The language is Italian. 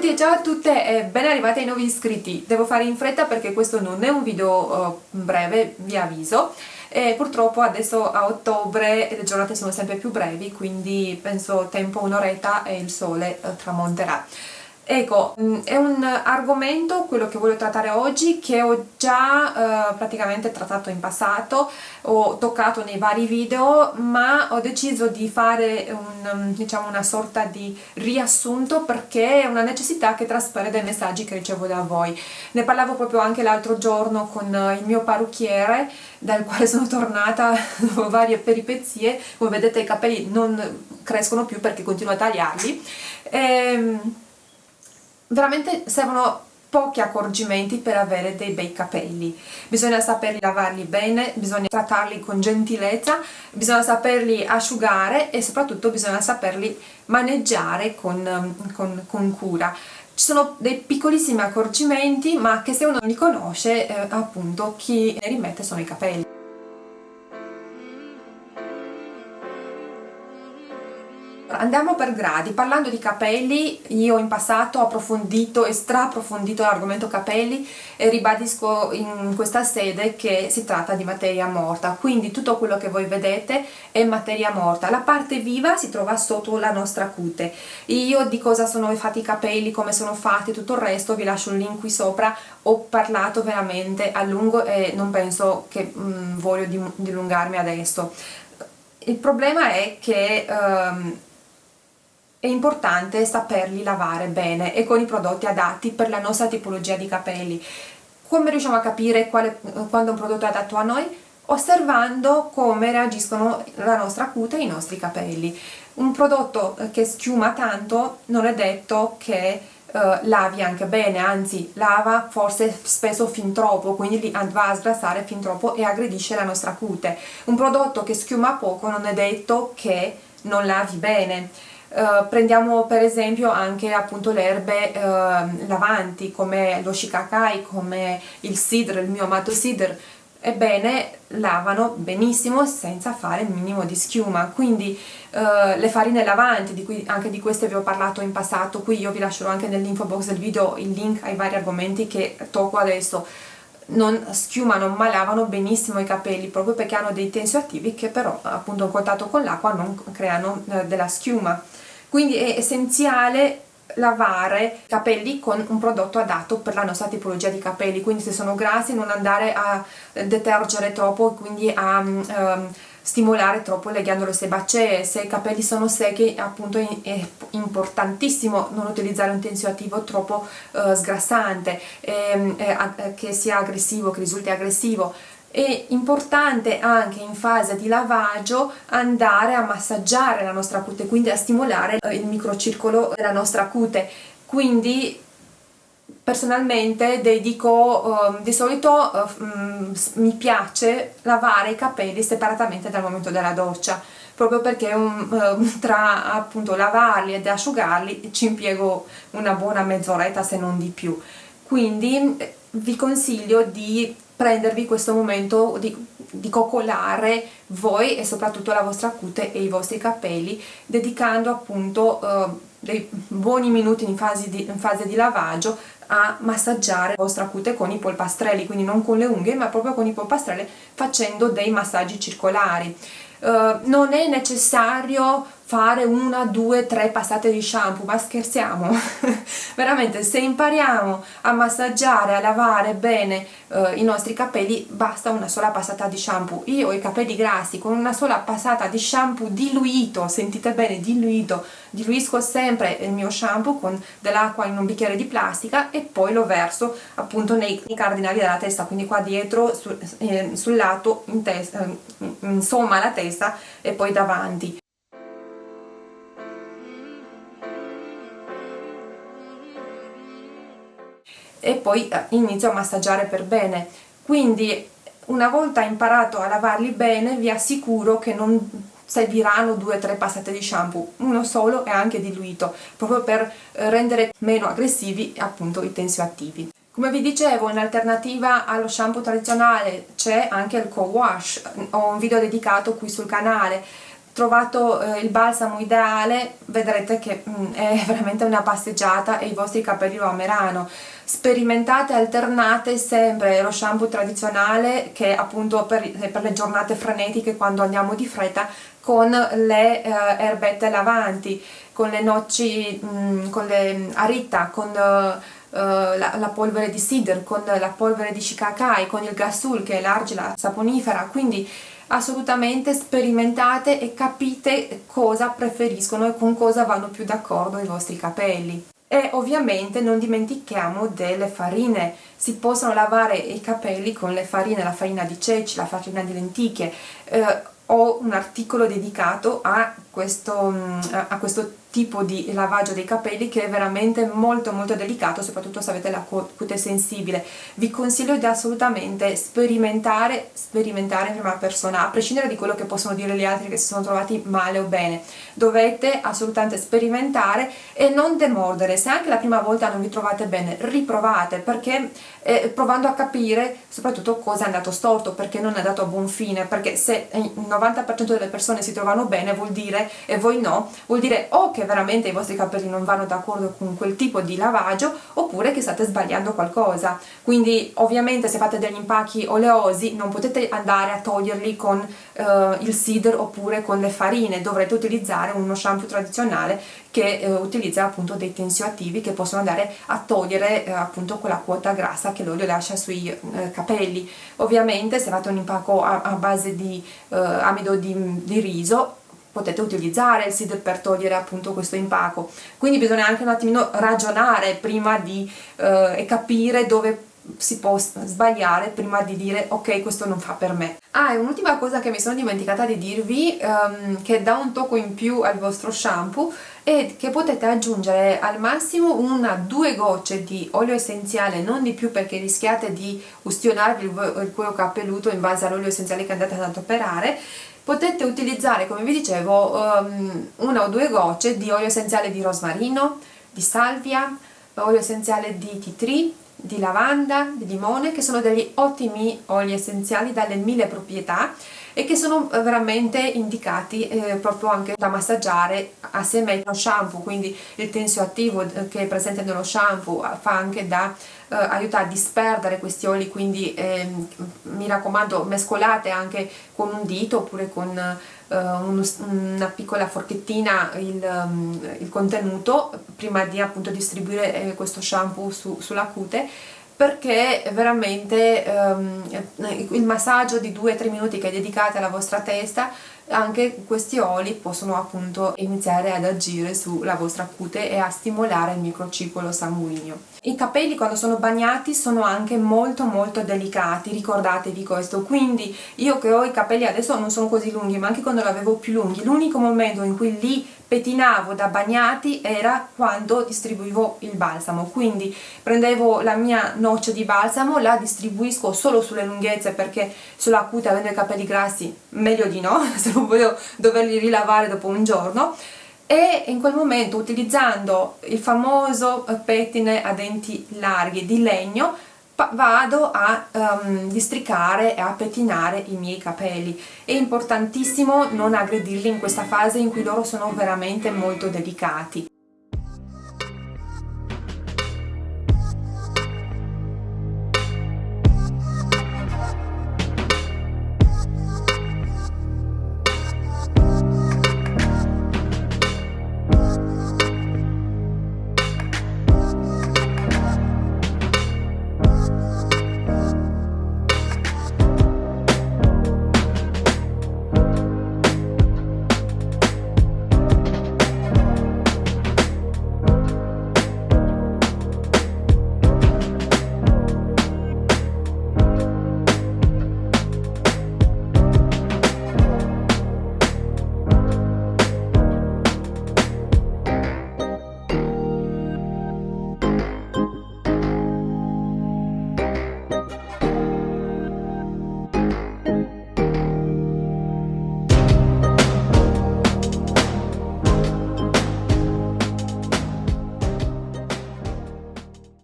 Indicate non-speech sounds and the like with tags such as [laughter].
tutti e ciao a tutte e ben arrivati ai nuovi iscritti. Devo fare in fretta perché questo non è un video uh, breve, vi avviso. E purtroppo adesso a ottobre le giornate sono sempre più brevi, quindi penso tempo un'oretta e il sole uh, tramonterà. Ecco, mm, è un argomento, quello che voglio trattare oggi, che ho già eh, praticamente trattato in passato, ho toccato nei vari video, ma ho deciso di fare un, mm, diciamo, una sorta di riassunto perché è una necessità che traspare dai messaggi che ricevo da voi. Ne parlavo proprio anche l'altro giorno con eh, il mio parrucchiere, dal quale sono tornata [laughs] dopo varie peripezie, come vedete i capelli non crescono più perché continuo a tagliarli. Ehm, veramente servono pochi accorgimenti per avere dei bei capelli. Bisogna saperli lavarli bene, bisogna trattarli con gentilezza bisogna saperli asciugare e soprattutto bisogna saperli maneggiare con, con, con cura. Ci sono dei piccolissimi accorgimenti ma che se uno li conosce eh, appunto chi ne rimette sono i capelli Andiamo per gradi, parlando di capelli io in passato ho approfondito e straapprofondito l'argomento capelli e ribadisco in questa sede che si tratta di materia morta, quindi tutto quello che voi vedete è materia morta, la parte viva si trova sotto la nostra cute. Io di cosa sono fatti i capelli, come sono fatti, tutto il resto vi lascio il link qui sopra, ho parlato veramente a lungo e non penso che mm, voglio dilungarmi adesso. Il problema è che... Um, è importante saperli lavare bene e con i prodotti adatti per la nostra tipologia di capelli. Come riusciamo a capire quale, quando un prodotto è adatto a noi? Osservando come reagiscono la nostra cute e i nostri capelli. Un prodotto che schiuma tanto non è detto che uh, lavi anche bene, anzi lava forse spesso fin troppo, quindi va a sgrassare fin troppo e aggredisce la nostra cute. Un prodotto che schiuma poco non è detto che non lavi bene Uh, prendiamo per esempio anche appunto le erbe uh, lavanti come lo shikakai, come il sidr, il mio amato sidr. Ebbene lavano benissimo senza fare il minimo di schiuma. Quindi uh, le farine lavanti di cui anche di queste vi ho parlato in passato qui io vi lascerò anche nell'info box del video il link ai vari argomenti che tocco adesso non schiumano ma lavano benissimo i capelli proprio perché hanno dei tensioattivi che però appunto in contatto con l'acqua non creano della schiuma. Quindi è essenziale lavare i capelli con un prodotto adatto per la nostra tipologia di capelli. Quindi se sono grassi non andare a detergere troppo quindi a um, stimolare troppo le ghiandole sebacee se i capelli sono secchi appunto è importantissimo non utilizzare un tensioattivo troppo uh, sgrassante eh, eh, che sia aggressivo, che risulti aggressivo è importante anche in fase di lavaggio andare a massaggiare la nostra cute, quindi a stimolare eh, il microcircolo della nostra cute. Quindi personalmente dedico, uh, di solito um, mi piace lavare i capelli separatamente dal momento della doccia proprio perché un, uh, [laughs] tra appunto lavarli ed asciugarli ci impiego una buona mezz'oretta se non di più. Quindi vi consiglio di prendervi questo momento di, di coccolare voi e soprattutto la vostra cute e i vostri capelli dedicando appunto uh, dei buoni minuti in fase, di, in fase di lavaggio a massaggiare la vostra cute con i polpastrelli, quindi non con le unghie ma proprio con i polpastrelli facendo dei massaggi circolari. Uh, non è necessario fare una, due, tre passate di shampoo, ma scherziamo? [laughs] Veramente se impariamo a massaggiare, a lavare bene eh, i nostri capelli basta una sola passata di shampoo. Io ho i capelli grassi con una sola passata di shampoo diluito, sentite bene, diluito, diluisco sempre il mio shampoo con dell'acqua in un bicchiere di plastica e poi lo verso appunto nei, cardinali della testa, quindi qua dietro, su, eh, sul lato, in testa, eh, insomma la testa e poi davanti. E poi eh, inizio a massaggiare per bene. Quindi una volta imparato a lavarli bene vi assicuro che non serviranno due o tre passate di shampoo. Uno solo è anche diluito proprio per eh, rendere meno aggressivi appunto i tensioattivi. Come vi dicevo in alternativa allo shampoo tradizionale c'è anche il co-wash. Ho un video dedicato qui sul canale trovato eh, il balsamo ideale vedrete che mm, è [laughs] veramente una passeggiata e i vostri capelli lo ameranno. Sperimentate, alternate sempre lo shampoo tradizionale che appunto per, per le giornate frenetiche quando andiamo di fretta con le eh, erbette lavanti, con le noci, mm, con le arita, con uh, la, la, polvere di cider, con la polvere di shikakai, con il gasul che è l'argila saponifera, quindi assolutamente sperimentate e capite cosa preferiscono e con cosa vanno più d'accordo i vostri capelli. E ovviamente non dimentichiamo delle farine. Si possono lavare i capelli con le farine, la farina di ceci, la farina di lenticchie eh, ho un articolo dedicato a questo, mm, a questo tipo di lavaggio dei capelli che è veramente molto molto delicato soprattutto se avete la cute sensibile. Vi consiglio di assolutamente sperimentare sperimentare in prima persona a prescindere di quello che possono dire gli altri che si sono trovati male o bene. Dovete assolutamente sperimentare e non demordere. Se anche la prima volta non vi trovate bene riprovate perché eh, provando a capire soprattutto cosa è andato storto perché non è andato a buon fine. Perché se il 90% delle persone si trovano bene vuol dire e voi no vuol dire o che veramente i vostri capelli non vanno d'accordo con quel tipo di lavaggio oppure che state sbagliando qualcosa. Quindi ovviamente se fate degli impacchi oleosi non potete andare a toglierli con uh, il cider oppure con le farine. Dovrete utilizzare uno shampoo tradizionale che uh, utilizza appunto dei tensioattivi che possono andare a togliere uh, appunto quella quota grassa che l'olio lascia sui capelli. Ovviamente se fate un impacco a, a base di amido di, di riso potete utilizzare il seeder per togliere appunto questo impacco. Quindi bisogna anche un attimino ragionare prima di eh, capire dove si può sbagliare prima di dire ok questo non fa per me. Ah e un'ultima cosa che mi sono dimenticata di dirvi um, che dà un tocco in più al vostro shampoo è che potete aggiungere al massimo una due gocce di olio essenziale non di più perché rischiate di ustionarvi il, il cuoio capelluto in base all'olio essenziale che andate ad adoperare potete utilizzare come vi dicevo um, una o due gocce di olio essenziale di rosmarino, di salvia, olio essenziale di tree, di lavanda, di limone che sono degli ottimi oli essenziali dalle mille proprietà e che sono veramente indicati eh, proprio anche da massaggiare assieme allo shampoo. Quindi il tensio attivo eh, che è presente nello shampoo fa anche da eh, aiutare a disperdere questi oli quindi eh, mi raccomando mescolate anche con un dito oppure con eh, un, una piccola forchettina il, um, il, contenuto prima di appunto distribuire eh, questo shampoo su, sulla cute perché veramente um, il massaggio di 2-3 minuti che dedicate alla vostra testa anche questi oli possono appunto iniziare ad agire sulla vostra cute e a stimolare il microcircolo sanguigno. I capelli quando sono bagnati sono anche molto molto delicati, ricordatevi questo, quindi io che ho i capelli adesso non sono così lunghi ma anche quando li avevo più lunghi, l'unico momento in cui li pettinavo da bagnati era quando distribuivo il balsamo quindi prendevo la mia noce di balsamo la distribuisco solo sulle lunghezze perché sulla cute avendo i capelli grassi meglio di no [laughs] se non voglio doverli rilavare dopo un giorno. E in quel momento utilizzando il famoso pettine a denti larghi di legno vado a um, districare e a pettinare i miei capelli. È importantissimo non aggredirli in questa fase in cui loro sono veramente molto delicati